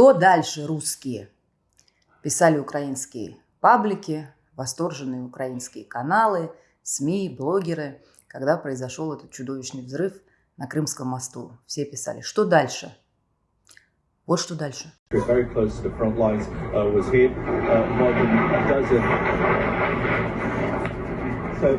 Что дальше, русские? Писали украинские паблики, восторженные украинские каналы, СМИ, блогеры, когда произошел этот чудовищный взрыв на Крымском мосту. Все писали, что дальше? Вот что дальше. Вот,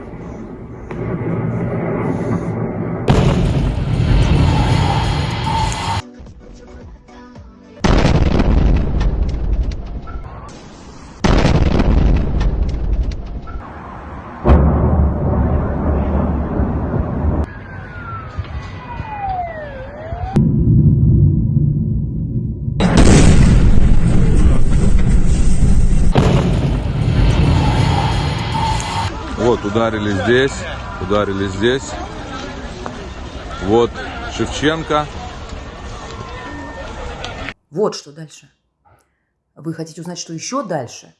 ударили здесь, ударили здесь. Вот Шевченко. Вот что дальше. Вы хотите узнать, что еще дальше?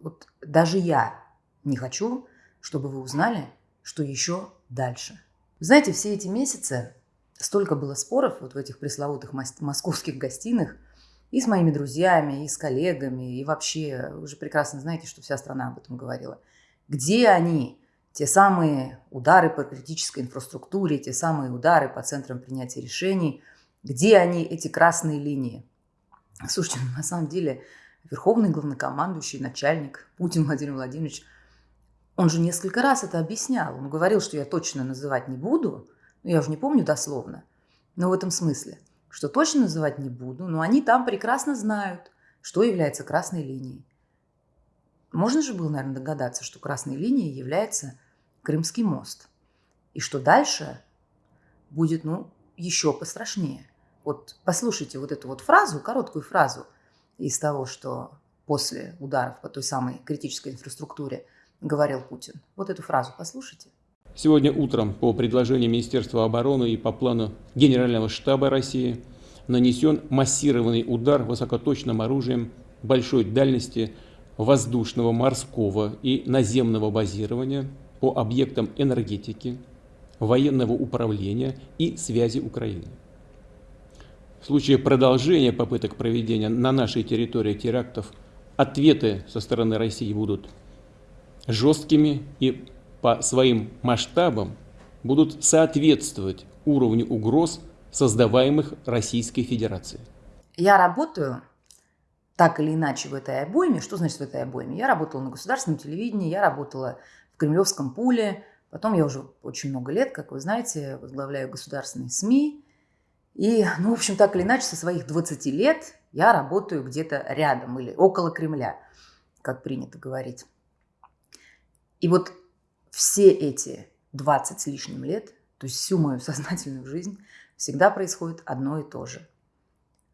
Вот даже я не хочу, чтобы вы узнали, что еще дальше. Знаете, все эти месяцы столько было споров вот в этих пресловутых московских гостиных и с моими друзьями, и с коллегами, и вообще, вы же прекрасно знаете, что вся страна об этом говорила – где они, те самые удары по критической инфраструктуре, те самые удары по центрам принятия решений, где они, эти красные линии? Слушайте, ну, на самом деле верховный главнокомандующий, начальник Путин Владимир Владимирович, он же несколько раз это объяснял. Он говорил, что я точно называть не буду, ну, я уже не помню дословно, но в этом смысле, что точно называть не буду, но они там прекрасно знают, что является красной линией. Можно же было, наверное, догадаться, что красной линией является Крымский мост. И что дальше будет, ну, еще пострашнее. Вот послушайте вот эту вот фразу, короткую фразу из того, что после ударов по той самой критической инфраструктуре говорил Путин. Вот эту фразу послушайте. Сегодня утром по предложению Министерства обороны и по плану Генерального штаба России нанесен массированный удар высокоточным оружием большой дальности – воздушного, морского и наземного базирования по объектам энергетики, военного управления и связи Украины. В случае продолжения попыток проведения на нашей территории терактов ответы со стороны России будут жесткими и по своим масштабам будут соответствовать уровню угроз, создаваемых Российской Федерацией. Я работаю так или иначе в этой обойме. Что значит в этой обойме? Я работала на государственном телевидении, я работала в Кремлевском пуле, потом я уже очень много лет, как вы знаете, возглавляю государственные СМИ. И, ну, в общем, так или иначе, со своих 20 лет я работаю где-то рядом или около Кремля, как принято говорить. И вот все эти 20 с лишним лет, то есть всю мою сознательную жизнь, всегда происходит одно и то же –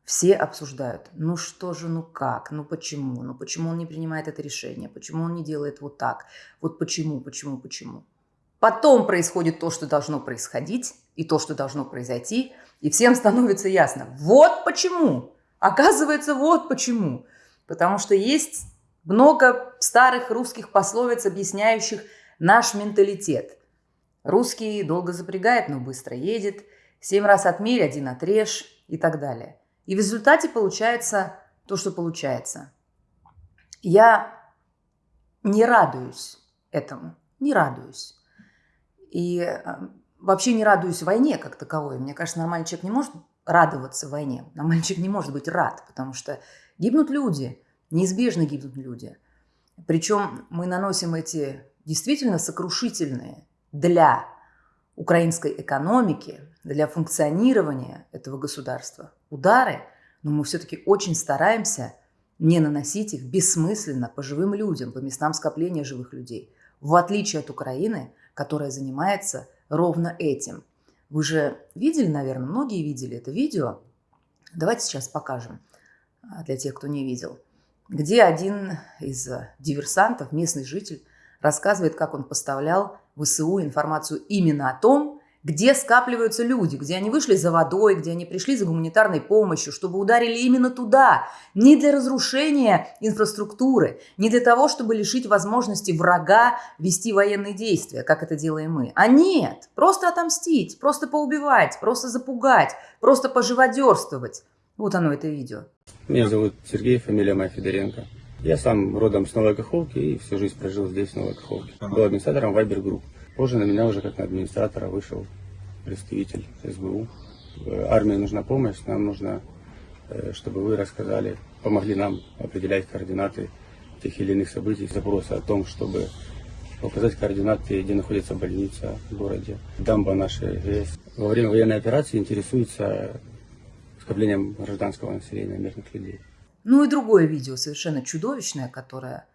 все обсуждают, ну что же, ну как, ну почему, ну почему он не принимает это решение, почему он не делает вот так, вот почему, почему, почему. Потом происходит то, что должно происходить, и то, что должно произойти, и всем становится ясно, вот почему, оказывается, вот почему. Потому что есть много старых русских пословиц, объясняющих наш менталитет. Русский долго запрягает, но быстро едет, семь раз отмерь, один отрежь и так далее – и в результате получается то, что получается. Я не радуюсь этому, не радуюсь. И э, вообще не радуюсь войне как таковой. Мне кажется, нормальный человек не может радоваться войне. Нормальный человек не может быть рад, потому что гибнут люди, неизбежно гибнут люди. Причем мы наносим эти действительно сокрушительные для украинской экономики, для функционирования этого государства удары, но мы все-таки очень стараемся не наносить их бессмысленно по живым людям, по местам скопления живых людей, в отличие от Украины, которая занимается ровно этим. Вы же видели, наверное, многие видели это видео. Давайте сейчас покажем а, для тех, кто не видел, где один из диверсантов, местный житель, рассказывает, как он поставлял в ВСУ информацию именно о том, где скапливаются люди, где они вышли за водой, где они пришли за гуманитарной помощью, чтобы ударили именно туда, не для разрушения инфраструктуры, не для того, чтобы лишить возможности врага вести военные действия, как это делаем мы, а нет, просто отомстить, просто поубивать, просто запугать, просто поживодерствовать. Вот оно, это видео. Меня зовут Сергей, фамилия моя Федоренко. Я сам родом с Новой Каховки и всю жизнь прожил здесь, в Новой Каховке. Был администратором Viber Group. Позже на меня уже как на администратора вышел представитель СБУ. Э, армии нужна помощь, нам нужно, э, чтобы вы рассказали, помогли нам определять координаты тех или иных событий, запросы о том, чтобы указать координаты, где находится больница в городе, дамба нашей ГЭС. Во время военной операции интересуется скоплением гражданского населения, мирных людей. Ну и другое видео, совершенно чудовищное, которое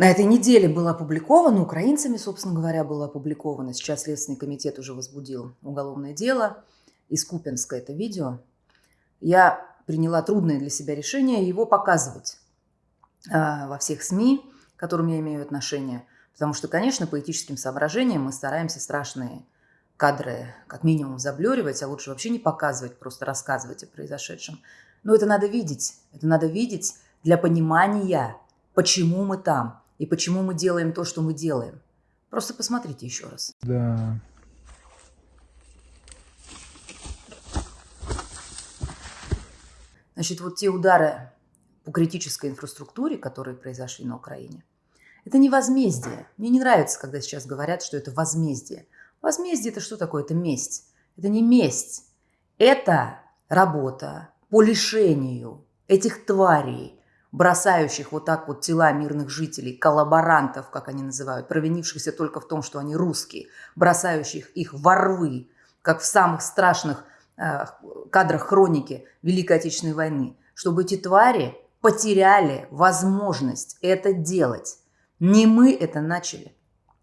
на этой неделе было опубликовано, украинцами, собственно говоря, было опубликовано. Сейчас Следственный комитет уже возбудил уголовное дело. Из Купенска это видео. Я приняла трудное для себя решение его показывать э, во всех СМИ, к которым я имею отношение. Потому что, конечно, по этическим соображениям мы стараемся страшные кадры как минимум заблюривать, а лучше вообще не показывать, просто рассказывать о произошедшем. Но это надо видеть. Это надо видеть для понимания, почему мы там и почему мы делаем то, что мы делаем. Просто посмотрите еще раз. Да. Значит, вот те удары по критической инфраструктуре, которые произошли на Украине, это не возмездие. Мне не нравится, когда сейчас говорят, что это возмездие. Возмездие – это что такое? Это месть. Это не месть. Это работа по лишению этих тварей, бросающих вот так вот тела мирных жителей, коллаборантов, как они называют, провинившихся только в том, что они русские, бросающих их во рвы, как в самых страшных э, кадрах хроники Великой Отечественной войны, чтобы эти твари потеряли возможность это делать. Не мы это начали.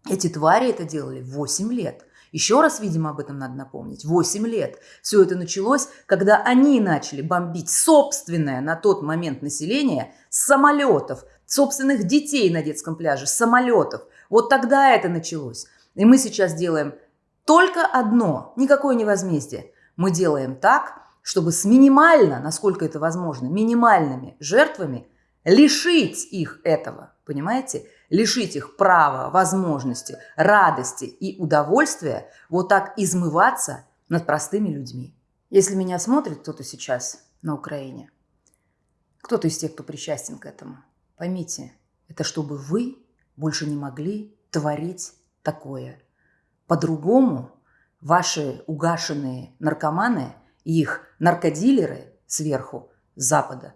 Эти твари это делали 8 лет. Еще раз, видимо, об этом надо напомнить. 8 лет. Все это началось, когда они начали бомбить собственное на тот момент население самолетов, собственных детей на детском пляже, самолетов. Вот тогда это началось. И мы сейчас делаем только одно, никакое не возмездие. Мы делаем так, чтобы с минимально, насколько это возможно, минимальными жертвами лишить их этого, понимаете? Лишить их права, возможности, радости и удовольствия вот так измываться над простыми людьми. Если меня смотрит кто-то сейчас на Украине, кто-то из тех, кто причастен к этому, поймите, это чтобы вы больше не могли творить такое. По-другому ваши угашенные наркоманы и их наркодилеры сверху, с запада,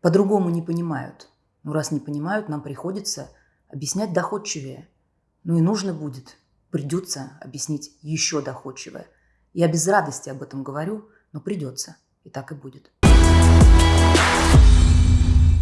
по-другому не понимают – ну, раз не понимают, нам приходится объяснять доходчивее. Ну и нужно будет, придется объяснить еще доходчивее. Я без радости об этом говорю, но придется. И так и будет.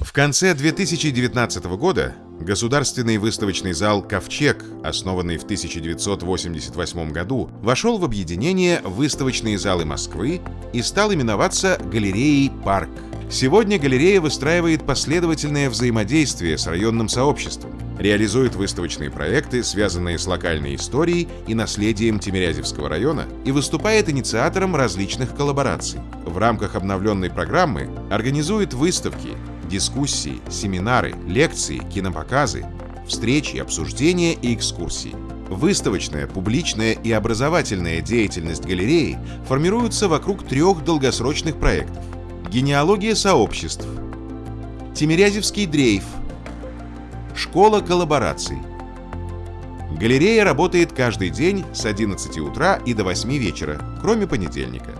В конце 2019 года Государственный выставочный зал «Ковчег», основанный в 1988 году, вошел в объединение «Выставочные залы Москвы» и стал именоваться галереей «Парк». Сегодня галерея выстраивает последовательное взаимодействие с районным сообществом, реализует выставочные проекты, связанные с локальной историей и наследием Тимирязевского района, и выступает инициатором различных коллабораций. В рамках обновленной программы организует выставки, дискуссии, семинары, лекции, кинопоказы, встречи, обсуждения и экскурсии. Выставочная, публичная и образовательная деятельность галереи формируются вокруг трех долгосрочных проектов – Генеалогия сообществ. Тимирязевский дрейф. Школа коллабораций. Галерея работает каждый день с 11 утра и до 8 вечера, кроме понедельника.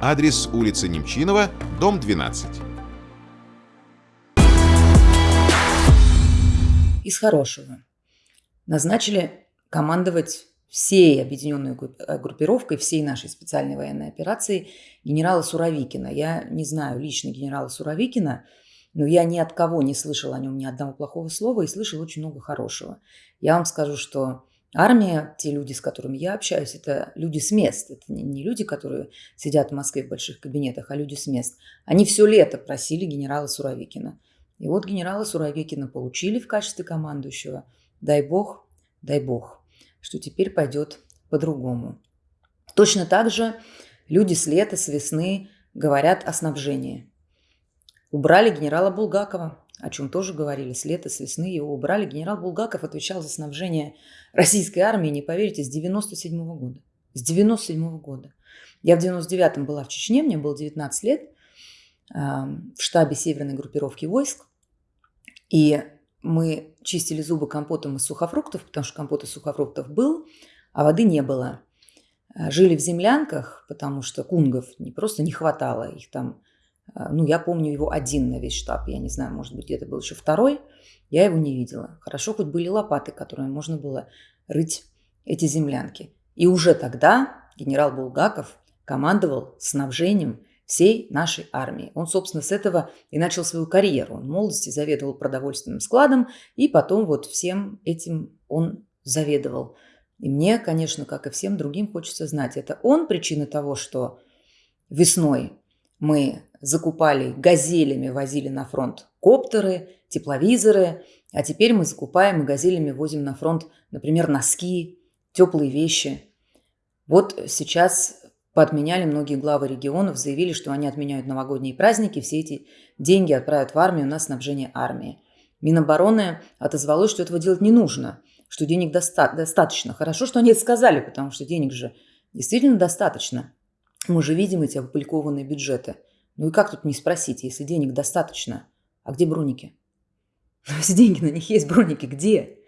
Адрес улица Немчинова, дом 12. Из хорошего. Назначили командовать всей объединенной э, группировкой, всей нашей специальной военной операции генерала Суровикина. Я не знаю лично генерала Суровикина, но я ни от кого не слышал о нем ни одного плохого слова и слышал очень много хорошего. Я вам скажу, что армия, те люди, с которыми я общаюсь, это люди с мест. Это не люди, которые сидят в Москве в больших кабинетах, а люди с мест. Они все лето просили генерала Суровикина. И вот генерала Суровикина получили в качестве командующего. Дай бог, дай бог что теперь пойдет по-другому. Точно так же люди с лета, с весны говорят о снабжении. Убрали генерала Булгакова, о чем тоже говорили, с лета, с весны его убрали. Генерал Булгаков отвечал за снабжение российской армии, не поверите, с 97 -го года. С 97 -го года. Я в 99-м была в Чечне, мне было 19 лет. в штабе северной группировки войск. И мы чистили зубы компотом из сухофруктов, потому что компот из сухофруктов был, а воды не было. Э, жили в землянках, потому что кунгов не просто не хватало, их там, э, ну, я помню его один на весь штаб, я не знаю, может быть, где-то был еще второй, я его не видела. Хорошо, хоть были лопаты, которыми можно было рыть эти землянки. И уже тогда генерал Булгаков командовал снабжением всей нашей армии. Он, собственно, с этого и начал свою карьеру. Он в молодости заведовал продовольственным складом, и потом вот всем этим он заведовал. И мне, конечно, как и всем другим, хочется знать, это он причина того, что весной мы закупали газелями, возили на фронт коптеры, тепловизоры, а теперь мы закупаем и газелями возим на фронт, например, носки, теплые вещи. Вот сейчас поотменяли многие главы регионов, заявили, что они отменяют новогодние праздники, все эти деньги отправят в армию на снабжение армии. Минобороны отозвалось, что этого делать не нужно – что денег доста- достаточно. Хорошо, что они это сказали, потому что денег же действительно достаточно. Мы же видим эти опубликованные бюджеты. Ну и как тут не спросить, если денег достаточно, а где броники? Если деньги на них есть, броники где?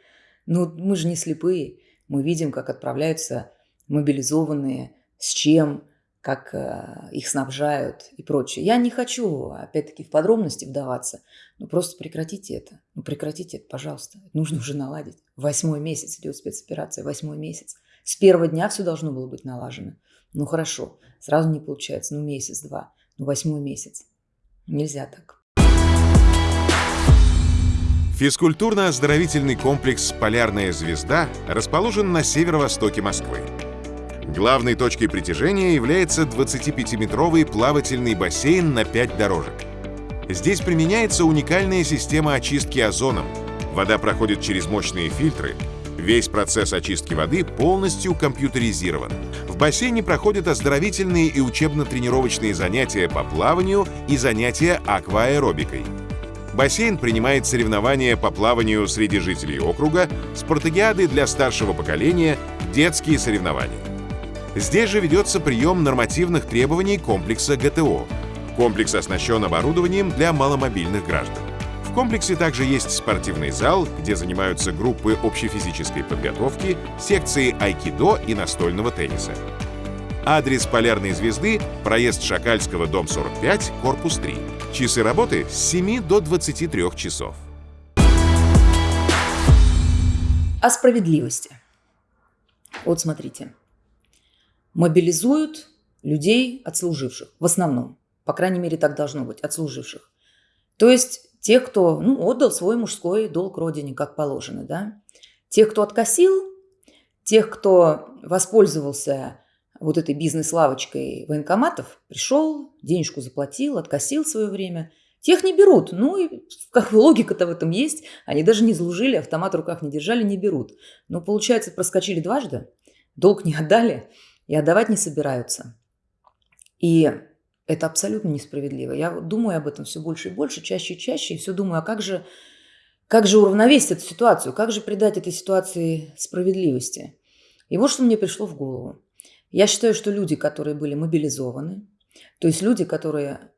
Ну, мы же не слепые. Мы видим, как отправляются мобилизованные, с чем, как э, их снабжают и прочее. Я не хочу, опять-таки, в подробности вдаваться, но просто прекратите это. Ну, прекратите это, пожалуйста. Нужно уже наладить. Восьмой месяц идет спецоперация, восьмой месяц. С первого дня все должно было быть налажено. Ну, хорошо, сразу не получается, ну, месяц-два, ну, восьмой месяц. Нельзя так. Физкультурно-оздоровительный комплекс «Полярная звезда» расположен на северо-востоке Москвы. Главной точкой притяжения является 25-метровый плавательный бассейн на 5 дорожек. Здесь применяется уникальная система очистки озоном. Вода проходит через мощные фильтры. Весь процесс очистки воды полностью компьютеризирован. В бассейне проходят оздоровительные и учебно-тренировочные занятия по плаванию и занятия акваэробикой. Бассейн принимает соревнования по плаванию среди жителей округа, спартакиады для старшего поколения, детские соревнования. Здесь же ведется прием нормативных требований комплекса ГТО. Комплекс оснащен оборудованием для маломобильных граждан. В комплексе также есть спортивный зал, где занимаются группы общефизической подготовки, секции айкидо и настольного тенниса. Адрес Полярной звезды – проезд Шакальского, дом 45, корпус 3. Часы работы с 7 до 23 часов. О справедливости. Вот смотрите мобилизуют людей отслуживших, в основном. По крайней мере, так должно быть, отслуживших. То есть тех, кто ну, отдал свой мужской долг родине, как положено. Да? Тех, кто откосил, тех, кто воспользовался вот этой бизнес-лавочкой военкоматов, пришел, денежку заплатил, откосил свое время. Тех не берут. Ну и как логика-то в этом есть. Они даже не служили, автомат в руках не держали, не берут. Но получается, проскочили дважды, долг не отдали – и отдавать не собираются. И это абсолютно несправедливо. Я думаю об этом все больше и больше, чаще и чаще, и все думаю, а как же, как же уравновесить эту ситуацию, как же придать этой ситуации справедливости. И вот что мне пришло в голову. Я считаю, что люди, которые были мобилизованы, то есть люди, которые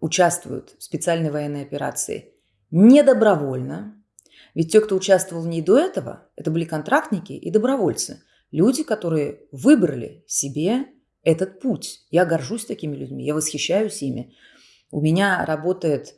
участвуют в специальной военной операции не добровольно, ведь те, кто участвовал в ней до этого, это были контрактники и добровольцы – Люди, которые выбрали себе этот путь. Я горжусь такими людьми, я восхищаюсь ими. У меня работает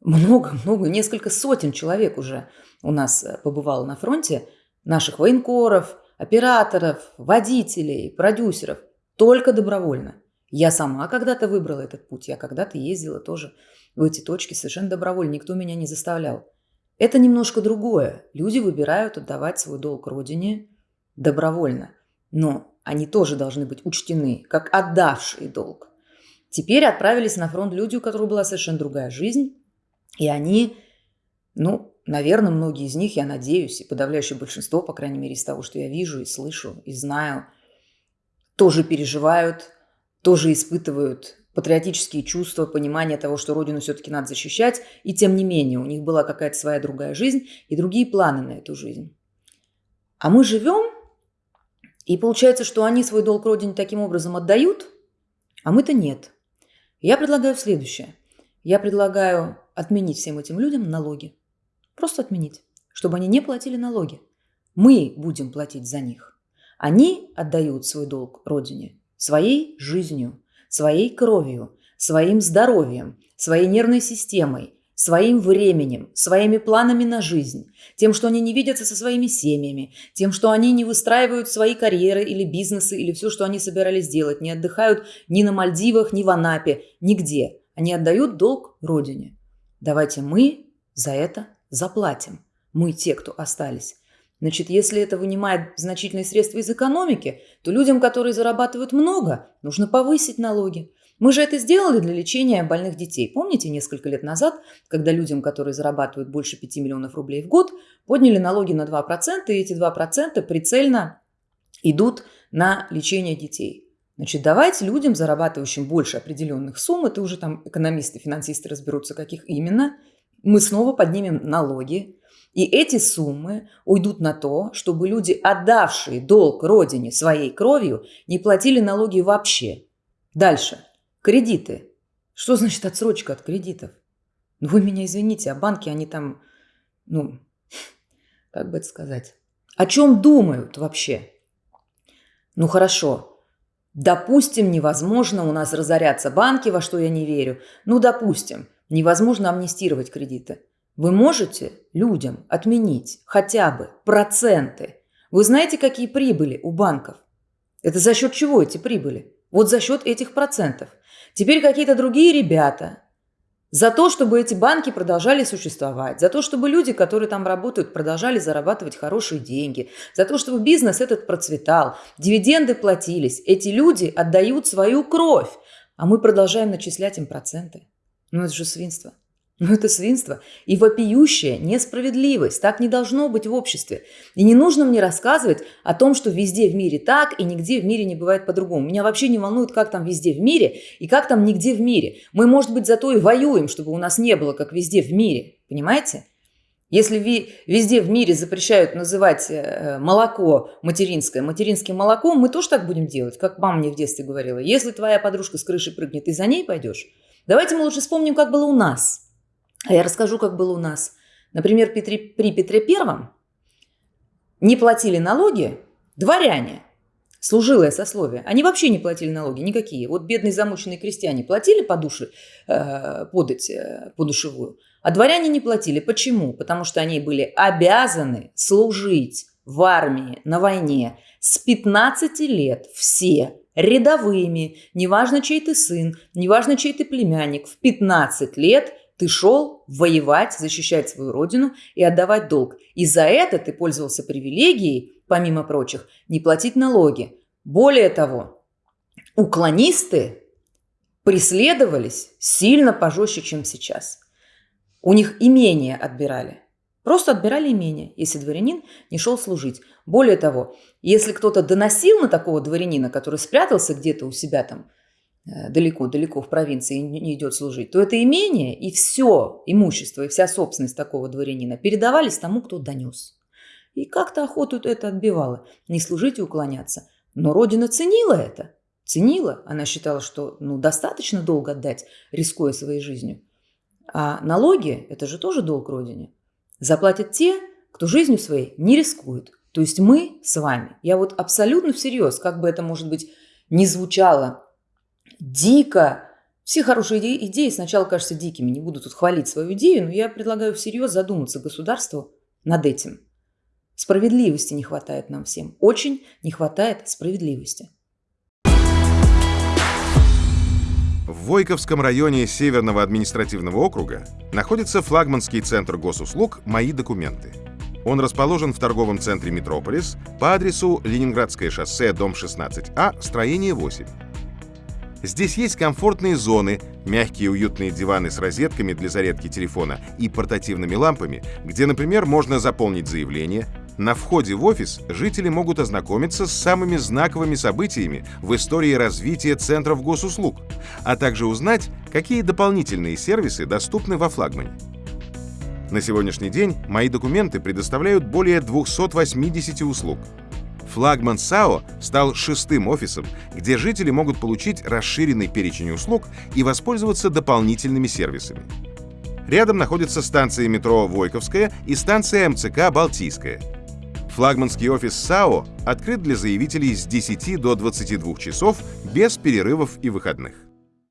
много-много, несколько сотен человек уже у нас э, побывало на фронте, наших военкоров, операторов, водителей, продюсеров, только добровольно. Я сама когда-то выбрала этот путь, я когда-то ездила тоже в эти точки совершенно добровольно, никто меня не заставлял. Это немножко другое. Люди выбирают отдавать свой долг родине, добровольно, но они тоже должны быть учтены, как отдавшие долг. Теперь отправились на фронт люди, у которых была совершенно другая жизнь, и они, ну, наверное, многие из них, я надеюсь, и подавляющее большинство, по крайней мере, из того, что я вижу и слышу, и знаю, тоже переживают, тоже испытывают патриотические чувства, понимание того, что родину все-таки надо защищать, и тем не менее у них была какая-то своя другая жизнь и другие планы на эту жизнь. А мы живем и получается, что они свой долг родине таким образом отдают, а мы-то нет. Я предлагаю следующее. Я предлагаю отменить всем этим людям налоги. Просто отменить, чтобы они не платили налоги. Мы будем платить за них. Они отдают свой долг Родине своей жизнью, своей кровью, своим здоровьем, своей нервной системой, своим временем, своими планами на жизнь, тем, что они не видятся со своими семьями, тем, что они не выстраивают свои карьеры или бизнесы, или все, что они собирались делать, не отдыхают ни на Мальдивах, ни в Анапе, нигде. Они отдают долг Родине. Давайте мы за это заплатим. Мы те, кто остались. Значит, если это вынимает значительные средства из экономики, то людям, которые зарабатывают много, нужно повысить налоги. Мы же это сделали для лечения больных детей. Помните, несколько лет назад, когда людям, которые зарабатывают больше 5 миллионов рублей в год, подняли налоги на 2%, и эти 2% прицельно идут на лечение детей. Значит, давайте людям, зарабатывающим больше определенных сумм, это уже там экономисты, финансисты разберутся, каких именно, мы снова поднимем налоги, и эти суммы уйдут на то, чтобы люди, отдавшие долг родине своей кровью, не платили налоги вообще. Дальше. Кредиты. Что значит отсрочка от кредитов? Ну вы меня извините, а банки, они там, ну, как бы это сказать, о чем думают вообще? Ну хорошо, допустим, невозможно у нас разорятся банки, во что я не верю. Ну, допустим, невозможно амнистировать кредиты. Вы можете людям отменить хотя бы проценты. Вы знаете, какие прибыли у банков? Это за счет чего эти прибыли? Вот за счет этих процентов. Теперь какие-то другие ребята за то, чтобы эти банки продолжали существовать, за то, чтобы люди, которые там работают, продолжали зарабатывать хорошие деньги, за то, чтобы бизнес этот процветал, дивиденды платились. Эти люди отдают свою кровь, а мы продолжаем начислять им проценты. Ну это же свинство. Но это свинство и вопиющая несправедливость. Так не должно быть в обществе. И не нужно мне рассказывать о том, что везде в мире так и нигде в мире не бывает по-другому. Меня вообще не волнует, как там везде в мире и как там нигде в мире. Мы, может быть, зато и воюем, чтобы у нас не было, как везде в мире. Понимаете? Если везде в мире запрещают называть э, молоко материнское материнским молоком, мы тоже так будем делать, как мама мне в детстве говорила. Если твоя подружка с крыши прыгнет, ты за ней пойдешь. Давайте мы лучше вспомним, как было у нас – а я расскажу, как было у нас. Например, при Петре Первом не платили налоги дворяне, служилое сословие. Они вообще не платили налоги никакие. Вот бедные замученные крестьяне платили по душе, э, подать э, по а дворяне не платили. Почему? Потому что они были обязаны служить в армии на войне с 15 лет все рядовыми, неважно чей ты сын, неважно чей ты племянник, в 15 лет ты шел воевать, защищать свою родину и отдавать долг. И за это ты пользовался привилегией, помимо прочих, не платить налоги. Более того, уклонисты преследовались сильно пожестче, чем сейчас. У них имение отбирали. Просто отбирали имение, если дворянин не шел служить. Более того, если кто-то доносил на такого дворянина, который спрятался где-то у себя там далеко-далеко в провинции не идет служить, то это имение и все имущество, и вся собственность такого дворянина передавались тому, кто донес. И как-то охоту это отбивало, не служить и уклоняться. Но Родина ценила это, ценила. Она считала, что ну, достаточно долго отдать, рискуя своей жизнью. А налоги – это же тоже долг Родине. Заплатят те, кто жизнью своей не рискует. То есть мы с вами. Я вот абсолютно всерьез, как бы это, может быть, не звучало дико. Все хорошие идеи, идеи сначала кажутся дикими. Не буду тут хвалить свою идею, но я предлагаю всерьез задуматься государству над этим. Справедливости не хватает нам всем. Очень не хватает справедливости. В Войковском районе Северного административного округа находится флагманский центр госуслуг «Мои документы». Он расположен в торговом центре «Метрополис» по адресу Ленинградское шоссе, дом 16А, строение 8. Здесь есть комфортные зоны, мягкие уютные диваны с розетками для зарядки телефона и портативными лампами, где, например, можно заполнить заявление. На входе в офис жители могут ознакомиться с самыми знаковыми событиями в истории развития центров госуслуг, а также узнать, какие дополнительные сервисы доступны во флагмане. На сегодняшний день мои документы предоставляют более 280 услуг – Флагман САО стал шестым офисом, где жители могут получить расширенный перечень услуг и воспользоваться дополнительными сервисами. Рядом находятся станции метро Войковская и станция МЦК Балтийская. Флагманский офис САО открыт для заявителей с 10 до 22 часов без перерывов и выходных.